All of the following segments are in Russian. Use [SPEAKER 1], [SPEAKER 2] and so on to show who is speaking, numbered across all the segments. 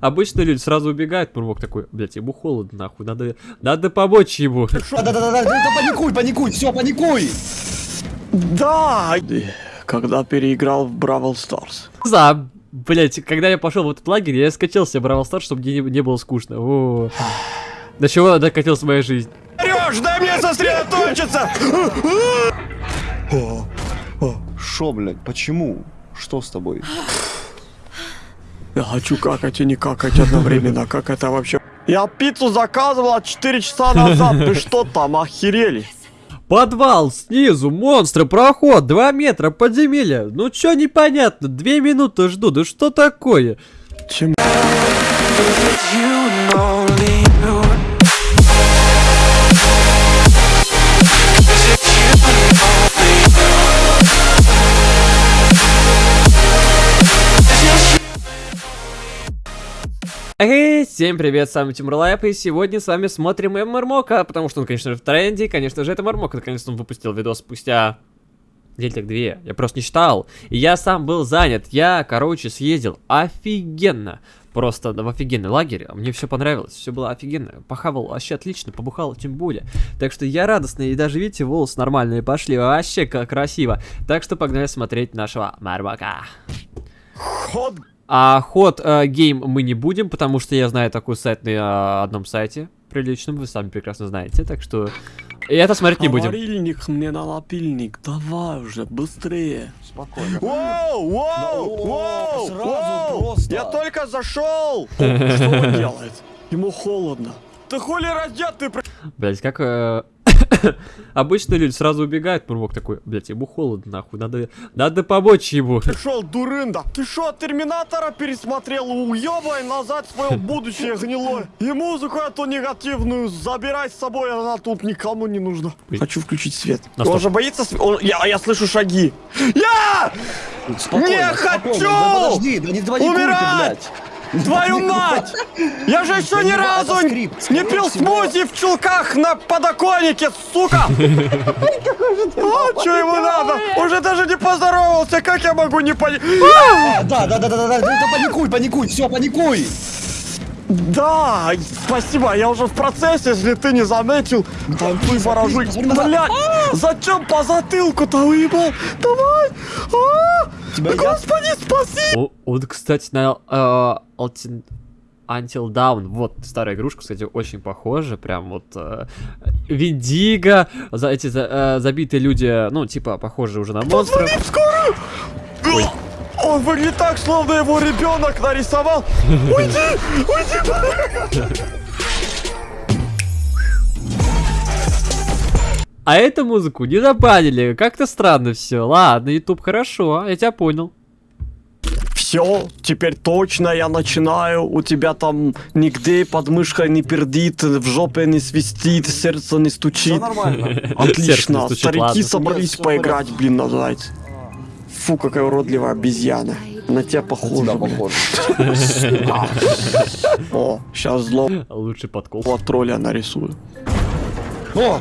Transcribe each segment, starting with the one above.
[SPEAKER 1] Обычно люди сразу убегают, Мурмок такой, блядь, ему холодно, нахуй, надо, надо помочь ему.
[SPEAKER 2] Да-да-да, да паникуй, паникуй, все, паникуй!
[SPEAKER 3] Да! Когда переиграл в Brawl Stars.
[SPEAKER 1] За, блядь, когда я пошел в этот лагерь, я скачал себе Brawl Stars, чтобы мне не, не было скучно. О. До чего докатилась моя жизнь?
[SPEAKER 3] Орешь, дай мне сосредоточиться!
[SPEAKER 2] Шо, блядь, почему? Что с тобой?
[SPEAKER 3] Я хочу какать и не какать одновременно, как это вообще? Я пиццу заказывал 4 часа назад, вы что там, охерели?
[SPEAKER 1] Подвал, снизу, монстры, проход, 2 метра, подземелье. Ну чё непонятно, 2 минуты жду, да что такое?
[SPEAKER 3] Чем?
[SPEAKER 1] Эй, всем привет, с вами Тимур Лайп, и сегодня с вами смотрим МРМОКа, потому что он, конечно же, в тренде, конечно же, это МРМОКа, наконец-то он выпустил видос спустя недель так две, я просто не считал, и я сам был занят, я, короче, съездил офигенно, просто в офигенный лагерь, мне все понравилось, все было офигенно, похавал вообще отлично, побухал тем более, так что я радостный, и даже, видите, волосы нормальные пошли, вообще как красиво, так что погнали смотреть нашего МРМОКа.
[SPEAKER 3] Ход
[SPEAKER 1] А ход э, гейм мы не будем, потому что я знаю такой сайт на э, одном сайте приличном, вы сами прекрасно знаете, так что и это смотреть не будем.
[SPEAKER 3] Говорильник мне на лапильник, давай уже, быстрее.
[SPEAKER 2] Спокойно.
[SPEAKER 3] Воу, воу, воу,
[SPEAKER 2] сразу просто.
[SPEAKER 3] Я только зашел! Что он делает? Ему холодно. Ты хули раздет, ты
[SPEAKER 1] Блять, как э, обычно люди сразу убегают, Мурмок такой, блять, ему холодно, нахуй, надо, надо помочь ему.
[SPEAKER 3] пришел, дурында? Ты что, Терминатора пересмотрел? Уебай назад свое будущее гнилое. И музыку эту негативную забирай с собой, она тут никому не нужна. Хочу включить свет.
[SPEAKER 1] На
[SPEAKER 3] Он же боится св- он- я, я слышу шаги. Я!
[SPEAKER 2] Спокойно,
[SPEAKER 3] Не
[SPEAKER 2] спокойно.
[SPEAKER 3] хочу!
[SPEAKER 2] Да подожди, да не ты,
[SPEAKER 3] Умирать!
[SPEAKER 2] блядь.
[SPEAKER 3] Твою мать! Я же еще ни разу не пил смузи в чулках на подоконнике, сука! А, что ему надо? Уже даже не поздоровался, как я могу не понять?
[SPEAKER 2] А, Да, да, да, да, да, да, паникуй, паникуй, все, паникуй!
[SPEAKER 3] Да, спасибо, я уже в процессе, если ты не заметил. Танцуй, ворожуй.
[SPEAKER 2] Посмотри назад.
[SPEAKER 3] Блядь, зачем по затылку-то уебал? Давай! А!
[SPEAKER 2] Тебя едят?
[SPEAKER 3] Господи, спаси!
[SPEAKER 1] О, он, кстати, на э, Until Down, вот старая игрушка, кстати, очень похожа, прям вот э, Виндиго, за эти за- э, забитые люди, ну, типа, похожи уже на монстров.
[SPEAKER 3] Позвони в скорую!
[SPEAKER 1] Ой.
[SPEAKER 3] Он выглядит так, словно его ребенок нарисовал. Уйди! Уйди!
[SPEAKER 1] А эту музыку не забанили, как-то странно все. Ладно, YouTube, хорошо, я тебя понял.
[SPEAKER 3] Все, теперь точно я начинаю. У тебя там нигде под мышкой не пердит, в жопе не свистит, сердце не
[SPEAKER 2] Все
[SPEAKER 3] стучит.
[SPEAKER 2] нормально.
[SPEAKER 1] Сердце
[SPEAKER 3] Отлично,
[SPEAKER 1] не стучит,
[SPEAKER 3] старики
[SPEAKER 1] ладно.
[SPEAKER 3] собрались
[SPEAKER 2] в
[SPEAKER 3] поиграть, блин, называется. Фу, какая уродливая обезьяна. На тебя похоже.
[SPEAKER 2] Похоже.
[SPEAKER 3] О, сейчас злого
[SPEAKER 1] Лучший подкол.
[SPEAKER 3] тролля нарисую.
[SPEAKER 2] О,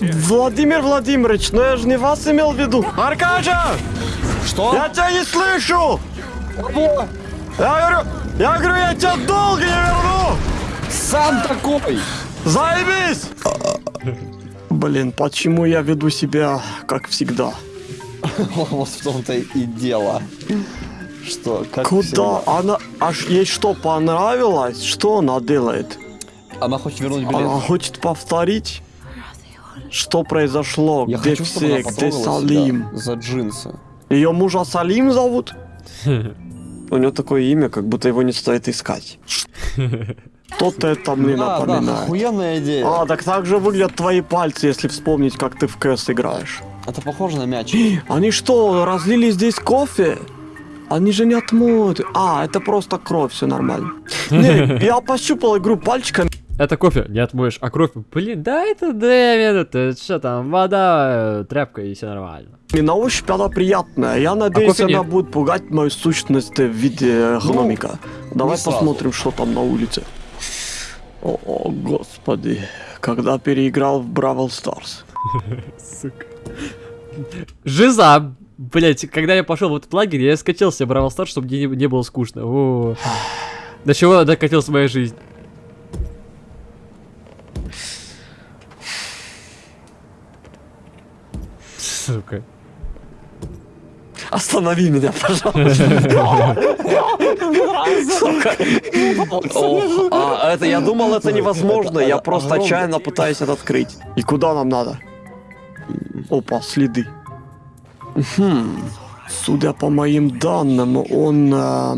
[SPEAKER 3] Владимир Владимирович, но я же не вас имел в виду. Аркаша!
[SPEAKER 2] что?
[SPEAKER 3] Я тебя не слышу!
[SPEAKER 2] Кого?
[SPEAKER 3] Я говорю, я говорю, я тебя долго не верну!
[SPEAKER 2] Сам такой!
[SPEAKER 3] Заебись! Блин, почему я веду себя как всегда?
[SPEAKER 2] Вот в том-то и дело. Что, как
[SPEAKER 3] Куда?
[SPEAKER 2] всегда.
[SPEAKER 3] Она... Аж ей что, понравилось? Что она делает?
[SPEAKER 2] Она хочет вернуть билет.
[SPEAKER 3] Она хочет повторить? Что произошло?
[SPEAKER 2] Я
[SPEAKER 3] Где
[SPEAKER 2] хочу,
[SPEAKER 3] все? Где Салим?
[SPEAKER 2] за джинсы.
[SPEAKER 3] Ее мужа Салим зовут? У него такое имя, как будто его не стоит искать. Что-то это мне
[SPEAKER 2] Да, да,
[SPEAKER 3] напоминает.
[SPEAKER 2] охуенная идея.
[SPEAKER 3] А, так так же выглядят твои пальцы, если вспомнить, как ты в КС играешь.
[SPEAKER 2] Это похоже на мяч.
[SPEAKER 3] Они что, разлили здесь кофе? Они же не отмоют. А, это просто кровь, все нормально. Не, я пощупал игру пальчиками.
[SPEAKER 1] Это кофе, не отмоешь, а кровь, блин, да это Дэвид, это что там, вода, э, тряпка и все нормально.
[SPEAKER 3] На ощупь она приятная. Я надеюсь,
[SPEAKER 1] кофе
[SPEAKER 3] она
[SPEAKER 1] нет.
[SPEAKER 3] будет пугать мою сущность в виде гномика. Давай
[SPEAKER 2] не сразу.
[SPEAKER 3] посмотрим, что там на улице. О, о, господи. Когда переиграл в Brawl Stars.
[SPEAKER 1] Сука. Жиза! Блять, когда я пошел в этот лагерь, я скачал себе Brawl Stars, чтобы мне не, не было скучно. О. До чего докатилась моя жизнь? Сука.
[SPEAKER 3] Останови меня, пожалуйста. А это я думал, это невозможно. Я просто отчаянно пытаюсь это открыть. И куда нам надо? Опа, следы. Хм. Судя по моим данным, он э,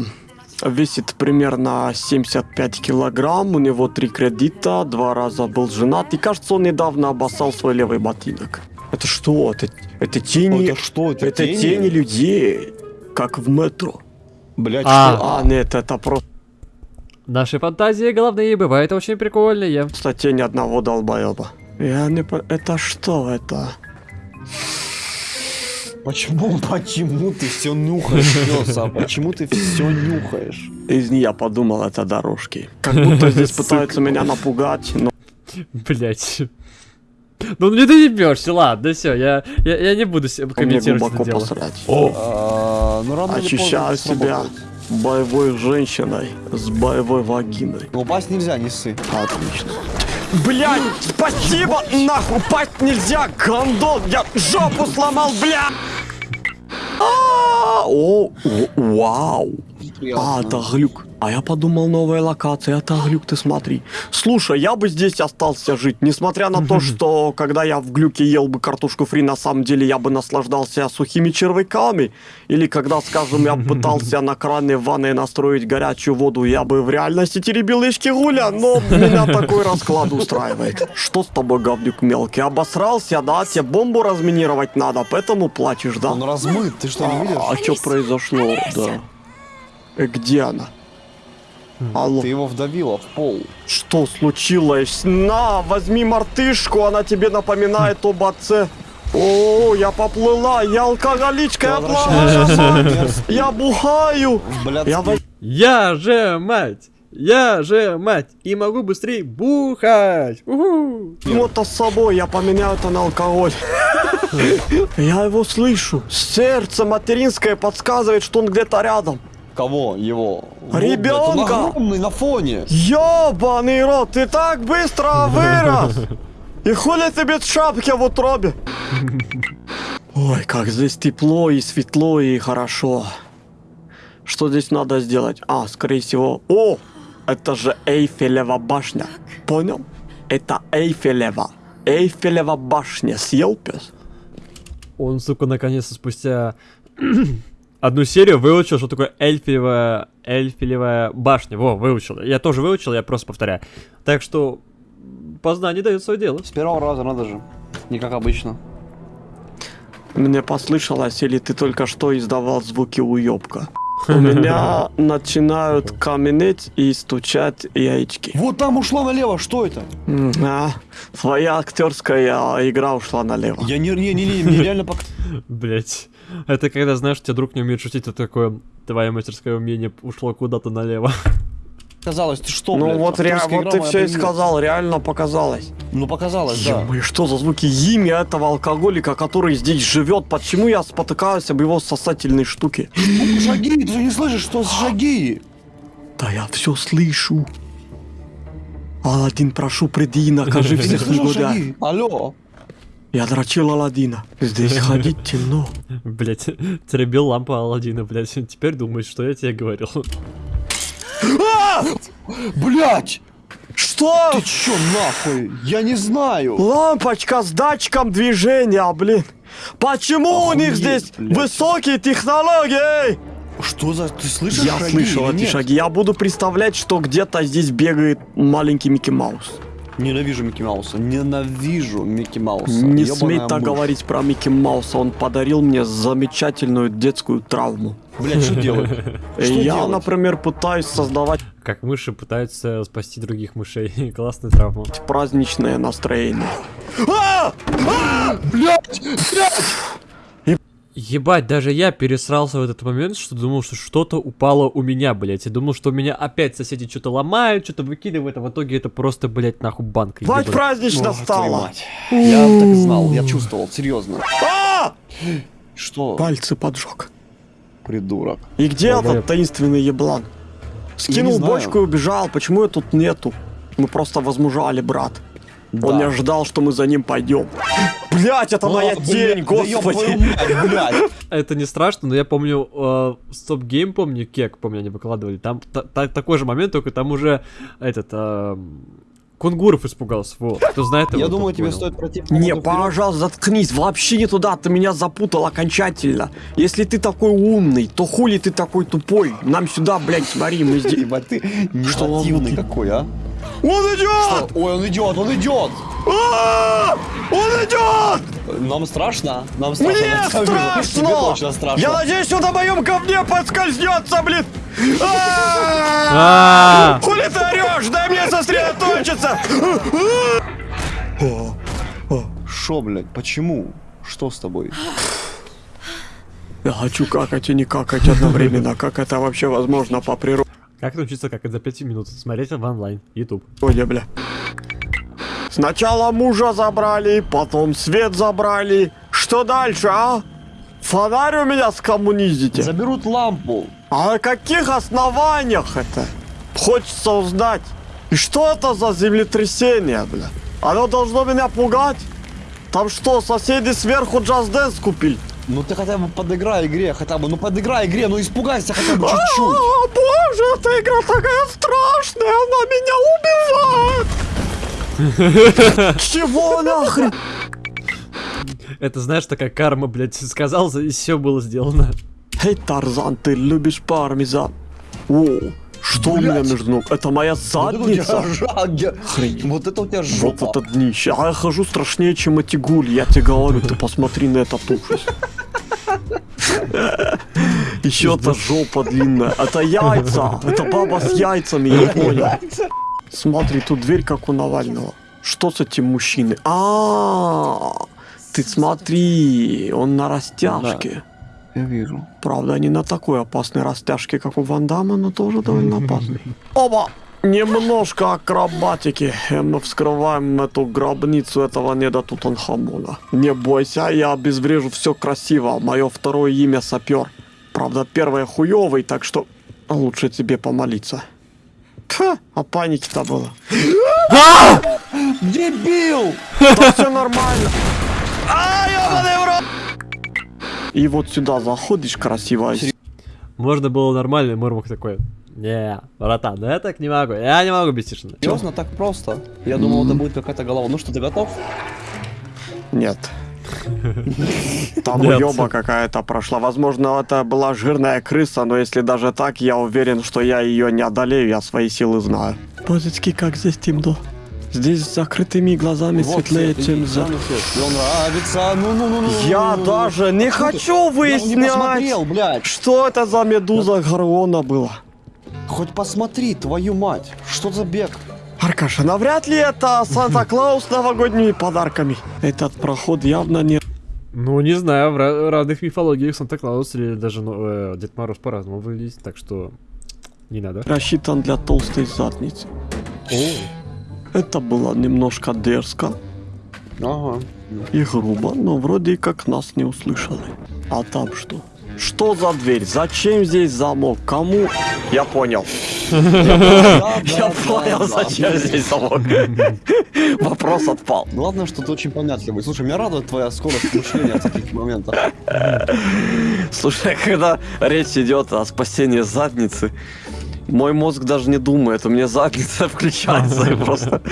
[SPEAKER 3] весит примерно 75 килограмм, у него три кредита, два раза был женат, и кажется, он недавно обоссал свой левый ботинок. Это что? Это, это тени...
[SPEAKER 2] Это что, это
[SPEAKER 3] это
[SPEAKER 2] тени?
[SPEAKER 3] тени людей, как в метро.
[SPEAKER 2] Блять,
[SPEAKER 1] А.
[SPEAKER 2] что?
[SPEAKER 3] А, нет, это просто
[SPEAKER 1] Наши фантазии головные бывают очень прикольные.
[SPEAKER 3] тень одного долбоеба. Я не... по- Это что это?
[SPEAKER 2] Почему, почему ты все нюхаешь, Лёса? Почему ты все нюхаешь?
[SPEAKER 3] Из нее подумал, это дорожки. Как будто здесь пытаются меня напугать, но
[SPEAKER 1] Блять. Ну не доебешься, ладно, все, я, я, я не буду комментировать это дело.
[SPEAKER 3] посрать.
[SPEAKER 2] А, Ну, рано
[SPEAKER 3] Ощущаю
[SPEAKER 2] поздно
[SPEAKER 3] себя боевой женщиной с боевой вагиной.
[SPEAKER 2] Но упасть нельзя, не ссы.
[SPEAKER 3] Отлично. Блять, спасибо, нахуй, упасть нельзя, гондон, я жопу сломал, бля! А, О, о, вау. А, это глюк. А я подумал, новая локация, это глюк, ты смотри. Слушай, я бы здесь остался жить, несмотря на то, что когда я в глюке ел бы картошку фри, на самом деле я бы наслаждался сухими червяками. Или когда, скажем, я пытался на кране в ванной настроить горячую воду, я бы в реальности теребил яички гуля, но меня такой расклад устраивает. Что с тобой, говнюк мелкий, обосрался, да? Тебе бомбу разминировать надо, поэтому плачешь, да?
[SPEAKER 2] Он размыт, ты что, не видишь?
[SPEAKER 3] А что произошло, да? Э, Где она? Алло,
[SPEAKER 2] Ты его вдавила в пол.
[SPEAKER 3] что случилось? На, возьми мартышку, она тебе напоминает об отце. О, я поплыла, я алкоголичка, я плаваю, я бухаю.
[SPEAKER 2] Блядь,
[SPEAKER 3] Я
[SPEAKER 1] Я же мать! Я же мать! И могу быстрее бухать! Уху!
[SPEAKER 3] Мотор с собой, я поменяю это на алкоголь. Я его слышу. Сердце материнское подсказывает, что он где-то рядом.
[SPEAKER 2] Кого? Его? Вот, он огромный на фоне.
[SPEAKER 3] Ёбаный рот, ты так быстро вырос! И хули ты без шапки в утробе? Ой, как здесь тепло и светло и хорошо. Что здесь надо сделать? А, скорее всего... О! Это же Эйфелева башня. Понял? Это Эйфелева. Эйфелева башня. Съел пес?
[SPEAKER 1] Он, сука, наконец-то спустя одну серию выучил, что такое эльфилевая, эльфилевая башня. Во, выучил. Я тоже выучил, я просто повторяю. Так что познание дает свое дело.
[SPEAKER 2] С первого раза надо же. Не как обычно.
[SPEAKER 3] Мне послышалось, или ты только что издавал звуки уёбка? У меня начинают каменеть и стучать яички.
[SPEAKER 2] Вот там ушло налево, что это?
[SPEAKER 3] А, твоя актерская игра ушла налево.
[SPEAKER 2] Я не, не, не, не, мне реально пок...
[SPEAKER 1] Блять. Это когда, знаешь, у тебя друг не умеет шутить, это такое, твое мастерское умение ушло куда-то налево.
[SPEAKER 2] Казалось, ты что,
[SPEAKER 3] Ну
[SPEAKER 2] блядь,
[SPEAKER 3] вот, ре- вот ты все и сказал, реально показалось.
[SPEAKER 2] Ну показалось, да.
[SPEAKER 3] Ё-моё, что за звуки имя этого алкоголика, который здесь живет? Почему я спотыкаюсь об его сосательной штуке?
[SPEAKER 2] Шаги, ты же не слышишь, что шаги?
[SPEAKER 3] Да я все слышу. Аладдин, прошу, приди и накажи всех негодяев.
[SPEAKER 2] Алло.
[SPEAKER 3] Я дрочил Аладдина. Здесь ходить темно.
[SPEAKER 1] Блять, теребил лампу Алладина, блять. Теперь думаешь, что я тебе говорил.
[SPEAKER 2] Блять!
[SPEAKER 3] Что?
[SPEAKER 2] Ты чё нахуй? Я не знаю.
[SPEAKER 3] Лампочка с датчиком движения, блин. Почему у них здесь
[SPEAKER 2] блядь.
[SPEAKER 3] высокие технологии?
[SPEAKER 2] Что за... Ты слышишь
[SPEAKER 3] Я
[SPEAKER 2] шаги
[SPEAKER 3] слышал эти шаги. Я буду представлять, что где-то здесь бегает маленький Микки Маус.
[SPEAKER 2] Ненавижу Микки Мауса. Ненавижу Микки Мауса.
[SPEAKER 3] Не
[SPEAKER 2] Ёбаная
[SPEAKER 3] смей так
[SPEAKER 2] мышь.
[SPEAKER 3] говорить про Микки Мауса. Он подарил мне замечательную детскую травму.
[SPEAKER 2] Блять, что делать? Что
[SPEAKER 3] Я, например, пытаюсь создавать
[SPEAKER 1] Как мыши пытаются спасти других мышей. Классная травма.
[SPEAKER 3] праздничное настроение.
[SPEAKER 2] Блять! Блять!
[SPEAKER 1] Ебать, даже я пересрался в этот момент, что думал, что что-то упало у меня, блять. Я думал, что у меня опять соседи что-то ломают, что-то выкидывают, а в итоге это просто, блять, нахуй банка.
[SPEAKER 3] Бать
[SPEAKER 1] ебаная.
[SPEAKER 3] празднично
[SPEAKER 2] мать. Я так знал, я чувствовал, серьезно.
[SPEAKER 3] А!
[SPEAKER 2] Что?
[SPEAKER 3] Пальцы поджег.
[SPEAKER 2] Придурок.
[SPEAKER 3] И где этот таинственный еблан? Скинул бочку и убежал. Почему я тут нету? Мы просто возмужали, брат. Он не ожидал, что мы за ним пойдем. Блять, это моя тень, господи.
[SPEAKER 2] блядь.
[SPEAKER 1] Это не страшно, но я помню, э, Стоп Гейм, помню, Кек, помню, они выкладывали. Там та- та- такой же момент, только там уже этот... э, Кунгуров испугался, вот. Кто знает его,
[SPEAKER 2] Я думаю, тебе
[SPEAKER 1] понял.
[SPEAKER 2] стоит пройти
[SPEAKER 3] Не, пожалуйста, заткнись, вообще не туда, ты меня запутал окончательно. Если ты такой умный, то хули ты такой тупой? Нам сюда, блядь, смотри, мы здесь...
[SPEAKER 2] Ебать, ты негативный какой, а?
[SPEAKER 3] Он идет!
[SPEAKER 2] Ой, он идет, он идет!
[SPEAKER 3] А! Он идет!
[SPEAKER 2] Нам страшно? Нам страшно.
[SPEAKER 3] Мне
[SPEAKER 2] деле. Тебе
[SPEAKER 3] страшно!
[SPEAKER 2] точно страшно.
[SPEAKER 3] Я надеюсь, он на моем говне подскользнется, блин!
[SPEAKER 1] А!
[SPEAKER 3] А! Хули ты орешь? Дай мне сосредоточиться!
[SPEAKER 2] Шо, блядь, почему? Что с тобой?
[SPEAKER 3] Я хочу какать и не какать одновременно. Как это вообще возможно по природе,
[SPEAKER 1] Как научиться какать за 5 минут? Смотреть в онлайн, YouTube.
[SPEAKER 3] бля? Сначала мужа забрали, потом свет забрали. Что дальше, а? Фонарь у меня скоммунизите.
[SPEAKER 2] Заберут лампу.
[SPEAKER 3] А на каких основаниях это? Хочется узнать. И что это за землетрясение, бля? Оно должно меня пугать? Там что, соседи сверху джаз-дэнс купили?
[SPEAKER 2] Ну ты хотя бы подыграй игре, хотя бы, ну подыграй игре, ну испугайся хотя бы чуть-чуть.
[SPEAKER 3] О, боже, эта игра такая страшная, она меня убивает. Чего нахрен?
[SPEAKER 1] Это, знаешь, такая карма, блядь, сказал, и все было сделано.
[SPEAKER 3] Эй, Тарзан, ты любишь пармезан? О, что у меня между ног? Это моя
[SPEAKER 2] Вот это
[SPEAKER 3] задница?
[SPEAKER 2] жаг-
[SPEAKER 3] Хрень.
[SPEAKER 2] Вот это у тебя
[SPEAKER 3] Вот
[SPEAKER 2] жопа.
[SPEAKER 3] это днище. А я хожу страшнее, чем эти гули. Я тебе говорю, ты посмотри на этот ужас. Еще это жопа длинная. Это яйца. Это баба с яйцами, я понял. Смотри, тут дверь как у Навального. Что с этим мужчиной? А, ты смотри, он на растяжке.
[SPEAKER 2] Я вижу.
[SPEAKER 3] Правда, не на такой опасной растяжке, как у Ван Дамма, но тоже довольно опасный. Оба! Немножко акробатики. Э, Мы вскрываем эту гробницу этого неда Тутанхамона. Не бойся, я обезврежу все красиво. Мое второе имя Сапер. Правда, первое хуёвый, так что лучше тебе помолиться. Ха, а паники-то было.
[SPEAKER 2] Дебил!
[SPEAKER 3] Да все нормально. А, ёбаный в рот! И вот сюда заходишь красиво.
[SPEAKER 1] Можно было нормально, Мурмук такой. Не, братан, ну я так не могу, я не могу без тишины.
[SPEAKER 2] Серьезно, так просто? Я думал, это будет какая-то голова. Ну что, ты готов?
[SPEAKER 3] Нет. Там уеба какая-то прошла. Возможно, это была жирная крыса, но если даже так, я уверен, что я ее не одолею, я свои силы знаю. Божечки, как здесь темно. Здесь с закрытыми глазами светлее,
[SPEAKER 2] свет,
[SPEAKER 3] чем за...
[SPEAKER 2] нравится. Ну, ну, ну, ну.
[SPEAKER 3] Я
[SPEAKER 2] ну, ну,
[SPEAKER 3] даже не
[SPEAKER 2] ну.
[SPEAKER 3] хочу
[SPEAKER 2] не
[SPEAKER 3] выяснять,
[SPEAKER 2] посмотрел, блядь.
[SPEAKER 3] что это за медуза Гаргона была.
[SPEAKER 2] Хоть посмотри, твою мать. Что за бег?
[SPEAKER 3] Аркаша, навряд ли это Санта-Клаус с новогодними подарками. Этот проход явно не
[SPEAKER 1] Ну, не знаю, в ра- разных мифологиях Санта-Клаус или даже ну, э, Дед Мороз по-разному выглядит, так что не надо.
[SPEAKER 3] рассчитан для толстой задницы. Это было немножко дерзко
[SPEAKER 2] Ага.
[SPEAKER 3] и грубо, но вроде как нас не услышали. А там что? Что за дверь? Зачем здесь замок? Кому? Я понял. Я понял, зачем здесь замок. Вопрос отпал.
[SPEAKER 2] Главное, что ты очень понятливый. Слушай, меня радует твоя скорость мышления в таких моментах.
[SPEAKER 3] Слушай, когда речь идет о спасении задницы, мой мозг даже не думает, у меня задница включается и просто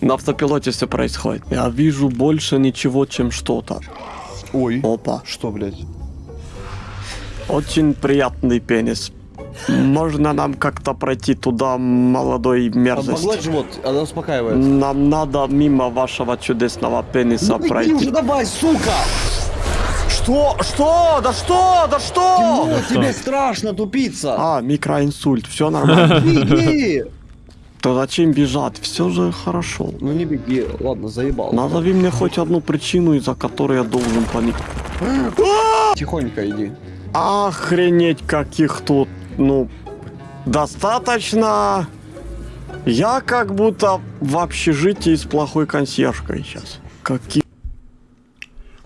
[SPEAKER 3] на автопилоте все происходит. Я вижу больше ничего, чем что-то.
[SPEAKER 2] Ой.
[SPEAKER 3] Опа.
[SPEAKER 2] Что, блядь?
[SPEAKER 3] Очень приятный пенис. Можно нам как-то пройти туда, молодой
[SPEAKER 2] Погладь
[SPEAKER 3] мерзость?
[SPEAKER 2] живот, она успокаивает.
[SPEAKER 3] Нам надо мимо вашего чудесного пениса
[SPEAKER 2] Ну
[SPEAKER 3] пройти.
[SPEAKER 2] уже давай, сука!
[SPEAKER 3] Что? Что? Да что? Да что?
[SPEAKER 2] Ну, тебе страшно, тупица!
[SPEAKER 3] А, микроинсульт, все нормально.
[SPEAKER 2] Беги!
[SPEAKER 3] То зачем бежать? Все же хорошо.
[SPEAKER 2] Ну не беги, ладно, заебал.
[SPEAKER 3] Назови мне хоть одну причину, из-за которой я должен паниковать.
[SPEAKER 2] Тихонько иди.
[SPEAKER 3] Охренеть, каких тут, ну, достаточно. Я как будто в общежитии с плохой консьержкой сейчас. Какие...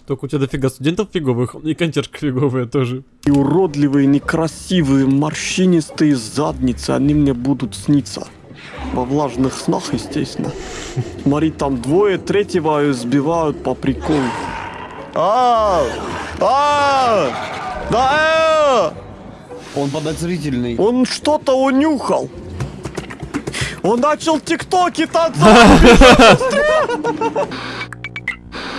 [SPEAKER 1] Только у тебя дофига студентов фиговых, и консьержка фиговая тоже.
[SPEAKER 3] И уродливые, некрасивые, морщинистые задницы, они мне будут сниться. Во влажных снах, естественно. Смотри, там двое, третьего сбивают по приколу. А, а, да, э!
[SPEAKER 2] Он подозрительный.
[SPEAKER 3] Он что-то унюхал. Он начал тиктоки танцевать.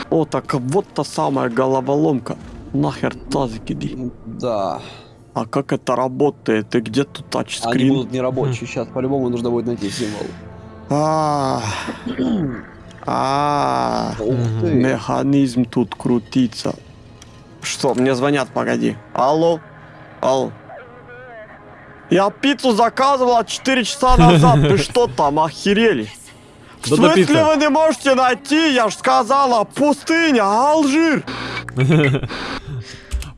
[SPEAKER 3] О, так вот та самая головоломка. Нахер тазик иди.
[SPEAKER 2] Да.
[SPEAKER 3] А как это работает? И где тут
[SPEAKER 2] Они
[SPEAKER 3] тачскрин?
[SPEAKER 2] будут нерабочие. Сейчас по-любому нужно будет найти символ.
[SPEAKER 3] А, а,
[SPEAKER 2] ты.
[SPEAKER 3] механизм тут крутится. Что, мне звонят, погоди. Алло? Алло? Я пиццу заказывала 4 часа назад. Вы что там, охерели? В смысле вы не можете найти? Я ж сказала, пустыня, Алжир.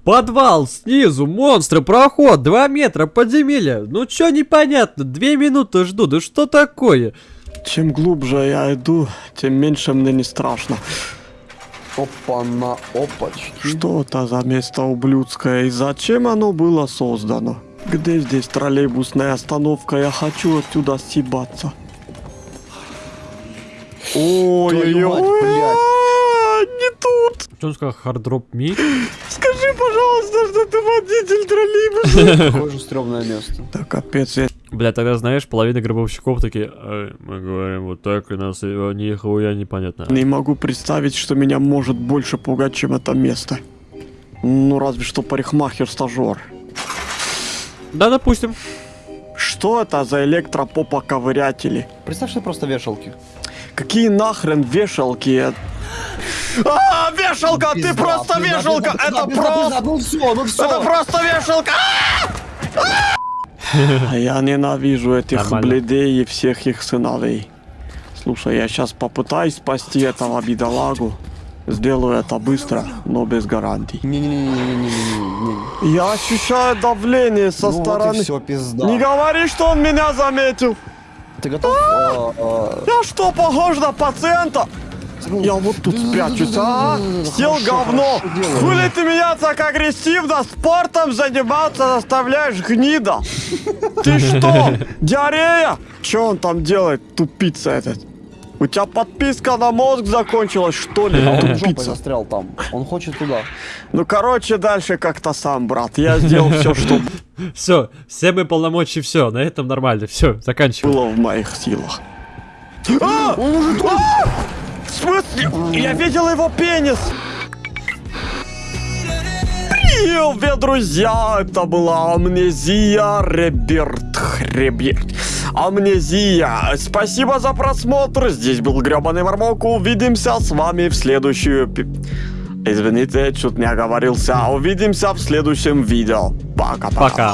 [SPEAKER 1] Подвал, снизу, монстры, проход, 2 метра, подземелье. Ну чё непонятно, 2 минуты жду, да что такое?
[SPEAKER 3] Чем глубже я иду, тем меньше мне не страшно.
[SPEAKER 2] Опа на опачки.
[SPEAKER 3] Что это за место ублюдское и зачем оно было создано? Где здесь троллейбусная остановка? Я хочу отсюда съебаться. Ой-ой-ой. А, не тут.
[SPEAKER 1] Что он сказал, hard drop me?
[SPEAKER 3] Скажи, пожалуйста, что ты водитель троллейбуса.
[SPEAKER 2] Какое же стрёмное место.
[SPEAKER 3] Да капец, я
[SPEAKER 1] Бля, тогда знаешь, половина гробовщиков такие, «Ай, мы говорим вот так, и нас нихуя непонятно.
[SPEAKER 3] не могу представить, что меня может больше пугать, чем это место. Ну, разве что парикмахер-стажер.
[SPEAKER 1] Да, допустим.
[SPEAKER 3] Что это за электропопа-ковырятели?
[SPEAKER 2] Представь, что просто вешалки.
[SPEAKER 3] Какие нахрен вешалки? А, вешалка, ты просто
[SPEAKER 2] пизда,
[SPEAKER 3] вешалка,
[SPEAKER 2] пизда,
[SPEAKER 3] это
[SPEAKER 2] пизда,
[SPEAKER 3] просто,
[SPEAKER 2] Ну все, ну все.
[SPEAKER 3] это просто вешалка. А Я ненавижу этих
[SPEAKER 1] Нормально.
[SPEAKER 3] бледей и всех их сыновей. Слушай, я сейчас попытаюсь спасти этого бедолагу. Сделаю это быстро, но без гарантий.
[SPEAKER 2] Не-не-не-не-не-не-не.
[SPEAKER 3] Я ощущаю давление со
[SPEAKER 2] Ну вот
[SPEAKER 3] стороны.
[SPEAKER 2] и все, пизда.
[SPEAKER 3] Не говори, что он меня заметил.
[SPEAKER 2] Ты готов? А, а,
[SPEAKER 3] Я что, похож на пациента? Я вот тут спрячусь, а? Сел говно. Хули ты меня так агрессивно спортом заниматься заставляешь, гнида? Ты что, диарея? Че он там делает, тупица этот? У тебя подписка на мозг закончилась, что ли,
[SPEAKER 2] Он
[SPEAKER 3] тупица?
[SPEAKER 2] застрял там. Он хочет туда.
[SPEAKER 3] Ну, короче, дальше как-то сам, брат. Я сделал все, что
[SPEAKER 1] Все, все мои полномочия, все, на этом нормально, все, заканчиваем.
[SPEAKER 3] было в моих силах. А! А! Смысле? Я видел его пенис! Привет, друзья! Это была Амнезия Реберт Хреберт. Амнезия. Спасибо за просмотр. Здесь был гребаный Мармок. Увидимся с вами в следующую... Извините, чуть не оговорился. Увидимся в следующем видео. Пока-пока.
[SPEAKER 1] Пока.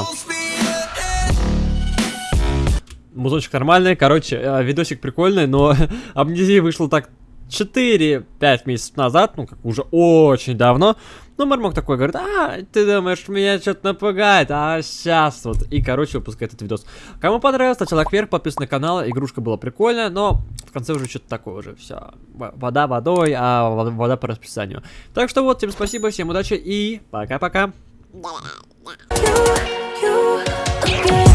[SPEAKER 1] Музычек нормальный, короче, э, видосик прикольный, но амнезия вышла так 4-5 месяцев назад, ну как уже очень давно. Ну, Мармок такой говорит, а, ты думаешь, меня что-то напугает, а сейчас вот. И, короче, выпускает этот видос. Кому понравилось, ставьте лайк вверх, подписывайтесь на канал, игрушка была прикольная, но в конце уже что-то такое уже, все. Вода водой, а вода по расписанию. Так что вот, всем спасибо, всем удачи и пока-пока.
[SPEAKER 4] you, you again.